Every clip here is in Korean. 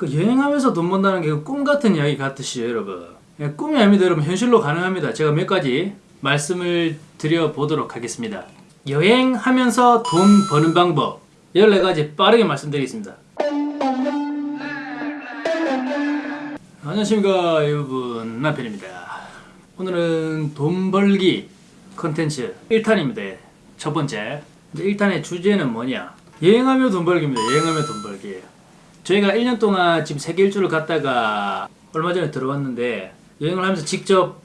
그 여행하면서 돈 번다는 게 꿈 같은 이야기 같으시죠 여러분? 예, 꿈이 아닙니다 여러분 현실로 가능합니다. 제가 몇 가지 말씀을 드려보도록 하겠습니다. 여행하면서 돈 버는 방법. 14가지 빠르게 말씀드리겠습니다. 안녕하십니까 여러분. 남편입니다. 오늘은 돈 벌기 컨텐츠 1탄입니다. 첫 번째. 1탄의 주제는 뭐냐? 여행하며 돈 벌기입니다. 여행하며 돈 벌기 저희가 1년 동안 지금 세계 일주를 갔다가 얼마 전에 들어왔는데 여행을 하면서 직접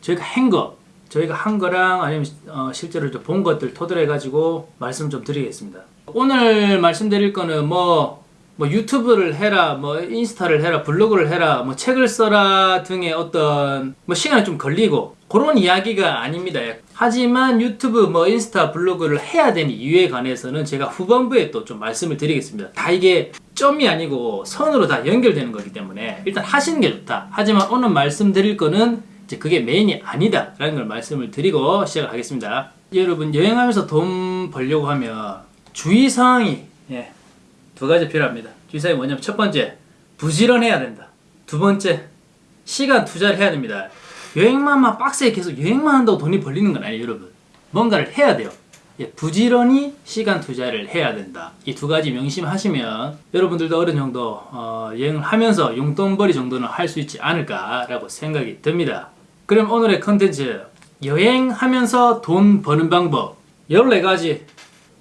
저희가 한 거, 저희가 한 거랑 아니면 어, 실제로 좀본 것들 토대로 해가지고 말씀 좀 드리겠습니다. 오늘 말씀드릴 거는 뭐, 뭐 유튜브를 해라, 뭐 인스타를 해라, 블로그를 해라, 뭐 책을 써라 등의 어떤 뭐 시간이 좀 걸리고 그런 이야기가 아닙니다. 하지만 유튜브, 뭐 인스타, 블로그를 해야 되는 이유에 관해서는 제가 후반부에 또 좀 말씀을 드리겠습니다. 다 이게 점이 아니고 선으로 다 연결되는 거기 때문에 일단 하시는 게 좋다. 하지만 오늘 말씀드릴 거는 이제 그게 메인이 아니다. 라는 걸 말씀을 드리고 시작을 하겠습니다. 여러분 여행하면서 돈 벌려고 하면 주의사항이 예, 두 가지 필요합니다. 주의사항이 뭐냐면 첫 번째 부지런해야 된다. 두 번째 시간 투자를 해야 됩니다. 여행만 막 빡세게 계속 여행만 한다고 돈이 벌리는 건 아니에요 여러분. 뭔가를 해야 돼요. 예, 부지런히 시간 투자를 해야 된다. 이 두 가지 명심하시면 여러분들도 어느 정도 어, 여행을 하면서 용돈벌이 정도는 할 수 있지 않을까 라고 생각이 듭니다. 그럼 오늘의 컨텐츠 여행하면서 돈 버는 방법 14가지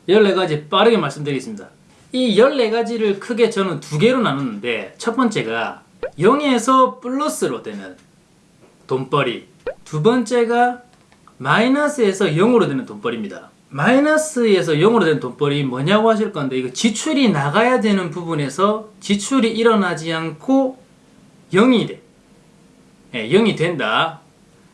14가지 빠르게 말씀드리겠습니다. 이 14가지를 크게 저는 두 개로 나눴는데 첫 번째가 0에서 플러스로 되는 돈벌이 두 번째가 마이너스에서 0으로 되는 돈벌이입니다. 마이너스에서 0으로 되는 돈벌이 뭐냐고 하실 건데 이거 지출이 나가야 되는 부분에서 지출이 일어나지 않고 0이 돼. 예, 0이 된다.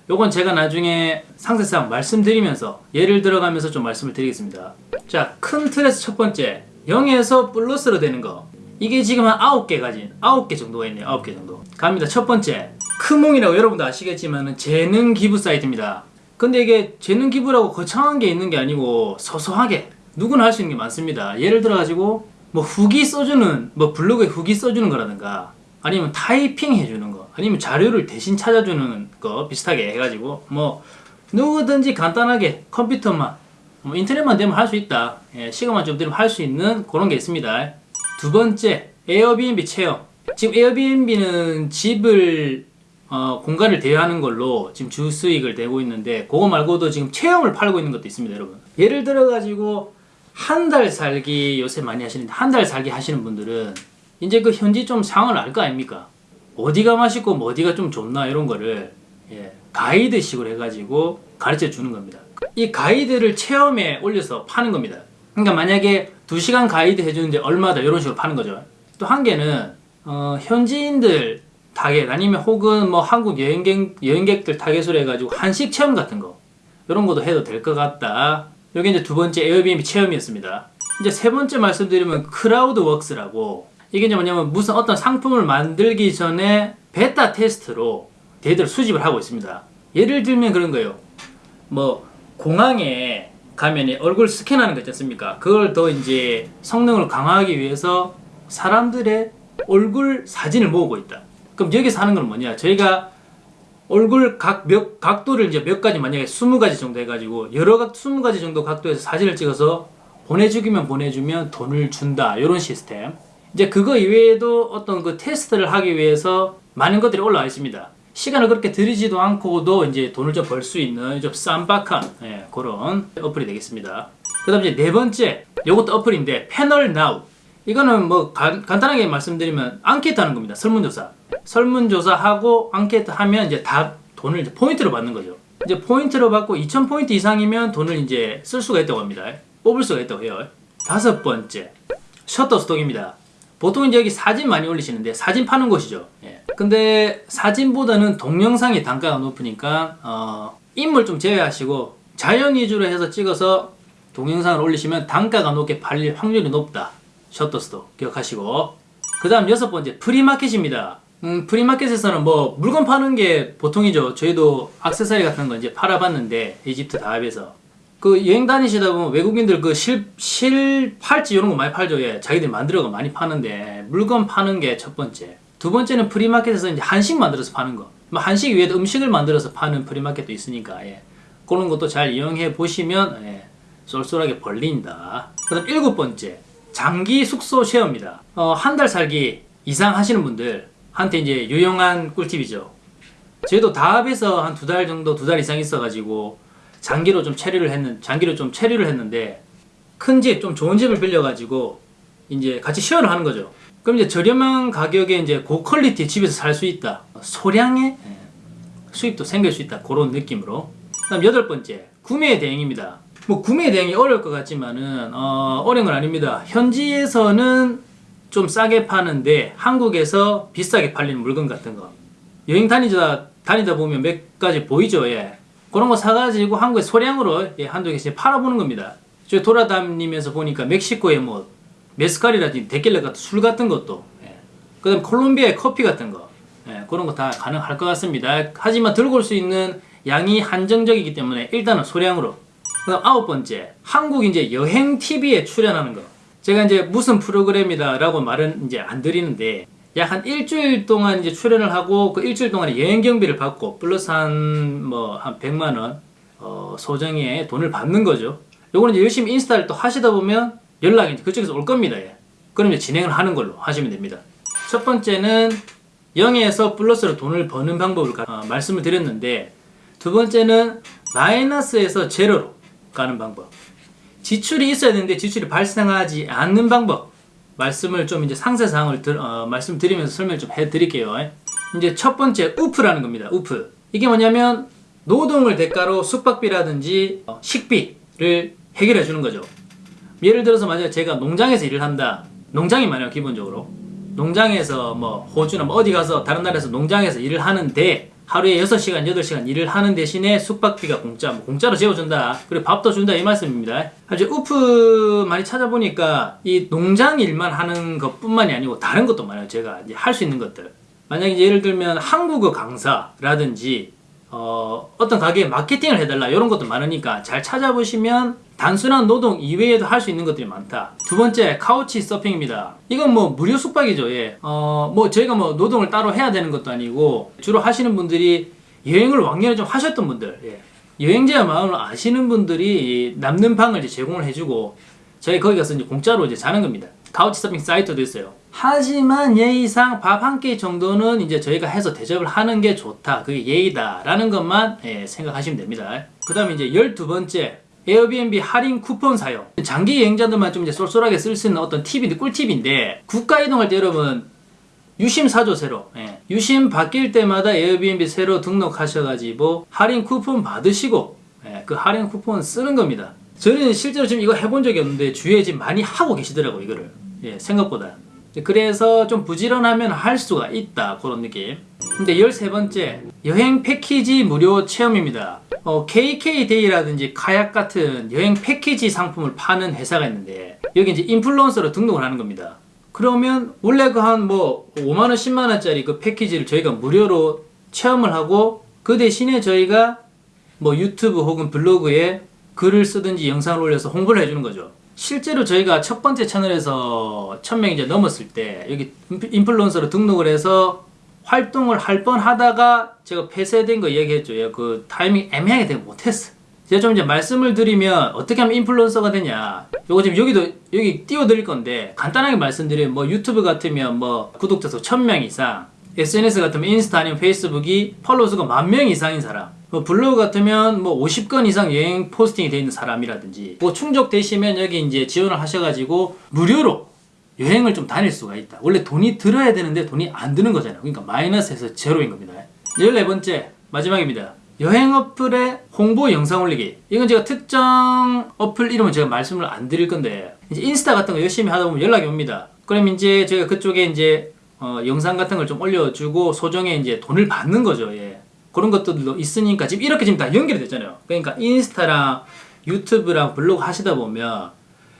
요건 제가 나중에 상세상 말씀드리면서 예를 들어가면서 좀 말씀을 드리겠습니다. 자, 큰 틀에서 첫 번째 0에서 플러스로 되는 거. 이게 지금 한 9개 가진 9개 정도가 있네요. 9개 정도. 갑니다. 첫 번째. 크몽이라고 여러분도 아시겠지만 재능 기부 사이트입니다. 근데 이게 재능 기부라고 거창한 게 있는 게 아니고 소소하게 누구나 할 수 있는 게 많습니다. 예를 들어 가지고 뭐 후기 써주는 뭐 블로그에 후기 써주는 거라든가 아니면 타이핑 해주는 거 아니면 자료를 대신 찾아주는 거 비슷하게 해가지고 뭐 누구든지 간단하게 컴퓨터만 뭐 인터넷만 되면 할 수 있다. 예, 시간만 좀 되면 할 수 있는 그런 게 있습니다. 두 번째 에어비앤비 체험. 지금 에어비앤비는 집을 어, 공간을 대여하는 걸로 지금 주 수익을 내고 있는데 그거 말고도 지금 체험을 팔고 있는 것도 있습니다 여러분. 예를 들어 가지고 한 달 살기 요새 많이 하시는데 한 달 살기 하시는 분들은 이제 그 현지 좀 상황을 알 거 아닙니까? 어디가 맛있고 뭐 어디가 좀 좋나 이런 거를 예, 가이드식으로 해가지고 가르쳐 주는 겁니다. 이 가이드를 체험에 올려서 파는 겁니다. 그러니까 만약에 2시간 가이드 해주는데 얼마다 이런 식으로 파는 거죠. 또 한 개는 어, 현지인들 타겟 아니면 혹은 뭐 한국 여행객, 여행객들 타겟으로 해가지고 한식 체험 같은 거 이런 것도 해도 될 것 같다. 여기 이제 두 번째 에어비앤비 체험이었습니다. 이제 세 번째 말씀드리면 크라우드 웍스라고 이게 이제 뭐냐면 무슨 어떤 상품을 만들기 전에 베타 테스트로 데이터를 수집을 하고 있습니다. 예를 들면 그런 거예요. 뭐 공항에 가면 얼굴 스캔하는 거 있지 않습니까? 그걸 더 이제 성능을 강화하기 위해서 사람들의 얼굴 사진을 모으고 있다 그럼 여기서 하는 건 뭐냐? 저희가 얼굴 각 몇, 각도를 이제 몇 가지 만약에 20가지 정도 해가지고 여러 각 20가지 정도 각도에서 사진을 찍어서 보내주기만 보내주면 돈을 준다. 이런 시스템. 이제 그거 이외에도 어떤 그 테스트를 하기 위해서 많은 것들이 올라와 있습니다. 시간을 그렇게 들이지도 않고도 이제 돈을 좀 벌 수 있는 좀 쌈박한 예, 그런 어플이 되겠습니다. 그 다음 이제 네 번째, 이것도 어플인데 패널 나우. 이거는 뭐 간, 간단하게 말씀드리면 앙케이트 하는 겁니다. 설문조사. 설문조사하고 앙케이트 하면 이제 다 돈을 이제 포인트로 받는 거죠. 이제 포인트로 받고 2000포인트 이상이면 돈을 이제 쓸 수가 있다고 합니다. 뽑을 수가 있다고 해요. 다섯 번째, 셔터스톡입니다. 보통 이제 여기 사진 많이 올리시는데 사진 파는 곳이죠. 예. 근데 사진보다는 동영상이 단가가 높으니까 어, 인물 좀 제외하시고 자연 위주로 해서 찍어서 동영상을 올리시면 단가가 높게 팔릴 확률이 높다. 셔터스톡 기억하시고 그 다음 여섯 번째 프리마켓입니다. 음, 프리마켓에서는 뭐 물건 파는 게 보통이죠. 저희도 악세사리 같은 거 이제 팔아봤는데 이집트 다합에서 그 여행 다니시다 보면 외국인들 그 실, 실 팔찌 이런 거 많이 팔죠. 예. 자기들이 만들어가 많이 파는데 물건 파는 게 첫 번째. 두 번째는 프리마켓에서 이제 한식 만들어서 파는 거. 뭐 한식 위에도 음식을 만들어서 파는 프리마켓도 있으니까 예. 그런 것도 잘 이용해 보시면 예. 쏠쏠하게 벌린다. 그 다음 일곱 번째 장기 숙소 쉐어입니다. 어, 한 달 살기 이상 하시는 분들 한테 이제 유용한 꿀팁이죠. 저희도 다합에서 한 두 달 정도 두 달 이상 있어가지고 장기로 좀 체류를 했는 장기로 좀 체류를 했는데 큰 집 좀 좋은 집을 빌려가지고 이제 같이 쉐어를 하는 거죠. 그럼 이제 저렴한 가격에 이제 고퀄리티 집에서 살 수 있다. 소량의 예, 수입도 생길 수 있다. 그런 느낌으로. 그다음 여덟 번째 구매 대행입니다. 뭐 구매 대행이 어려울 것 같지만은 어, 어려운 건 아닙니다. 현지에서는 좀 싸게 파는데 한국에서 비싸게 팔리는 물건 같은 거 여행 다니다 다니다 보면 몇 가지 보이죠. 예. 그런 거 사가지고 한국에 소량으로 예, 한두 개씩 팔아보는 겁니다. 저 돌아다니면서 보니까 멕시코에 뭐 메스칼이라든지 데킬라 같은 술 같은 것도 예. 그 다음 콜롬비아의 커피 같은 거 예, 그런 거 다 가능할 것 같습니다. 하지만 들고 올 수 있는 양이 한정적이기 때문에 일단은 소량으로. 그다음 아홉 번째 한국 이제 여행 TV에 출연하는 거. 제가 이제 무슨 프로그램이다라고 말은 이제 안 드리는데 약 한 일주일 동안 이제 출연을 하고 그 일주일 동안에 여행 경비를 받고 플러스 한 뭐한 100만 원 어, 소정의 돈을 받는 거죠. 요거는 이제 열심히 인스타를 또 하시다 보면 연락이 이제 그쪽에서 올 겁니다. 예. 그럼 이제 진행을 하는 걸로 하시면 됩니다. 첫 번째는 0에서 플러스로 돈을 버는 방법을 가- 어, 말씀을 드렸는데 두 번째는 마이너스에서 제로로 가는 방법. 지출이 있어야 되는데 지출이 발생하지 않는 방법. 말씀을 좀 이제 상세 사항을 들, 어, 말씀드리면서 설명 좀 해드릴게요. 이제 첫 번째 우프라는 겁니다. 우프. 이게 뭐냐면 노동을 대가로 숙박비라든지 어, 식비를 해결해 주는 거죠. 예를 들어서 만약에 제가 농장에서 일을 한다. 농장이 많아요, 기본적으로. 농장에서 뭐 호주나 뭐 어디 가서 다른 나라에서 농장에서 일을 하는데 하루에 6시간, 8시간 일을 하는 대신에 숙박비가 공짜, 뭐 공짜로 재워준다. 그리고 밥도 준다 이 말씀입니다. 아주 우프 많이 찾아보니까 이 농장 일만 하는 것 뿐만이 아니고 다른 것도 많아요. 제가 할수 있는 것들. 만약에 이제 예를 들면 한국어 강사라든지 어, 어떤 가게에 마케팅을 해달라 이런 것도 많으니까 잘 찾아보시면 단순한 노동 이외에도 할 수 있는 것들이 많다. 두 번째 카우치 서핑입니다. 이건 뭐 무료 숙박이죠. 예. 어, 뭐 저희가 뭐 노동을 따로 해야 되는 것도 아니고 주로 하시는 분들이 여행을 왕년에 좀 하셨던 분들, 예. 여행자의 마음을 아시는 분들이 이 남는 방을 이제 제공을 해주고 저희 거기 가서 이제 공짜로 이제 자는 겁니다. 카우치 서핑 사이트도 있어요. 하지만 예의상 밥 한 끼 정도는 이제 저희가 해서 대접을 하는 게 좋다. 그게 예의다 라는 것만 예, 생각하시면 됩니다. 그 다음에 이제 열두 번째 에어비앤비 할인 쿠폰 사용. 장기 여행자들만 좀 이제 쏠쏠하게 쓸 수 있는 어떤 팁인데 꿀팁인데 국가 이동할 때 여러분 유심 사죠 새로. 예. 유심 바뀔 때마다 에어비앤비 새로 등록하셔가지고 할인 쿠폰 받으시고 예, 그 할인 쿠폰 쓰는 겁니다. 저는 실제로 지금 이거 해본 적이 없는데 주위에 지금 많이 하고 계시더라고 이거를. 예, 생각보다. 그래서 좀 부지런하면 할 수가 있다 그런 느낌. 근데 13번째 여행 패키지 무료 체험입니다. 어, KK데이라든지 카약 같은 여행 패키지 상품을 파는 회사가 있는데 여기 이제 인플루언서로 등록을 하는 겁니다. 그러면 원래 그 한 뭐 5만 원, 10만 원짜리 그 패키지를 저희가 무료로 체험을 하고 그 대신에 저희가 뭐 유튜브 혹은 블로그에 글을 쓰든지 영상을 올려서 홍보를 해주는 거죠. 실제로 저희가 첫 번째 채널에서 1000명 이제 넘었을 때 여기 인플루언서로 등록을 해서 활동을 할 뻔 하다가 제가 폐쇄된 거 얘기했죠. 예, 그 타이밍 애매하게 되고 못했어. 제가 좀 이제 말씀을 드리면 어떻게 하면 인플루언서가 되냐. 요거 지금 여기도 여기 띄워드릴 건데 간단하게 말씀드리면 뭐 유튜브 같으면 뭐 구독자 수 1000명 이상 SNS 같으면 인스타 아니면 페이스북이 팔로워 수가 만 명 이상인 사람 뭐 블로그 같으면 뭐 50건 이상 여행 포스팅이 돼 있는 사람이라든지 뭐 충족되시면 여기 이제 지원을 하셔가지고 무료로 여행을 좀 다닐 수가 있다. 원래 돈이 들어야 되는데 돈이 안 드는 거잖아요. 그러니까 마이너스에서 제로인 겁니다. 14번째 마지막입니다. 여행 어플에 홍보 영상 올리기. 이건 제가 특정 어플 이름은 제가 말씀을 안 드릴 건데 이제 인스타 같은 거 열심히 하다 보면 연락이 옵니다. 그럼 이제 제가 그쪽에 이제 어, 영상 같은 걸 좀 올려주고 소정에 이제 돈을 받는 거죠. 예. 그런 것들도 있으니까 지금 이렇게 지금 다 연결이 됐잖아요. 그러니까 인스타랑 유튜브랑 블로그 하시다 보면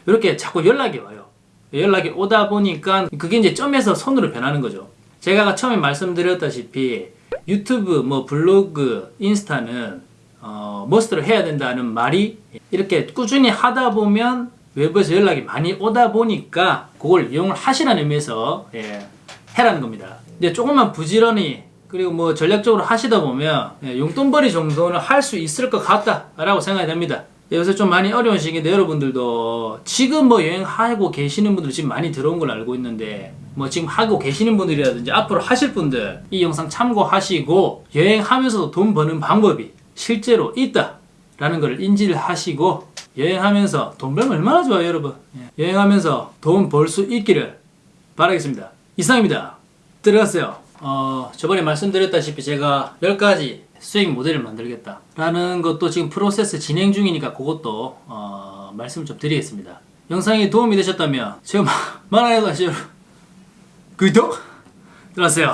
이렇게 자꾸 연락이 와요. 연락이 오다 보니까 그게 이제 점에서 선으로 변하는 거죠. 제가 처음에 말씀드렸다시피 유튜브, 뭐 블로그, 인스타는 어, 머스트를 해야 된다는 말이 이렇게 꾸준히 하다 보면 외부에서 연락이 많이 오다 보니까 그걸 이용을 하시라는 의미에서 예, 해라는 겁니다. 이제 조금만 부지런히 그리고 뭐 전략적으로 하시다 보면 예, 용돈벌이 정도는 할 수 있을 것 같다 라고 생각이 됩니다. 요새 좀 많이 어려운 시기인데 여러분들도 지금 뭐 여행하고 계시는 분들 지금 많이 들어온 걸 알고 있는데 뭐 지금 하고 계시는 분들이라든지 앞으로 하실 분들 이 영상 참고하시고 여행하면서도 돈 버는 방법이 실제로 있다 라는 걸 인지를 하시고 여행하면서 돈 벌면 얼마나 좋아요 여러분. 예, 여행하면서 돈 벌 수 있기를 바라겠습니다. 이상입니다. 들어갔어요. 어, 저번에 말씀드렸다시피 제가 10가지 수익 모델을 만들겠다 라는 것도 지금 프로세스 진행 중이니까 그것도 어, 말씀을 좀 드리겠습니다 영상이 도움이 되셨다면 제가 말하는 거 아시죠? 구독 들어가세요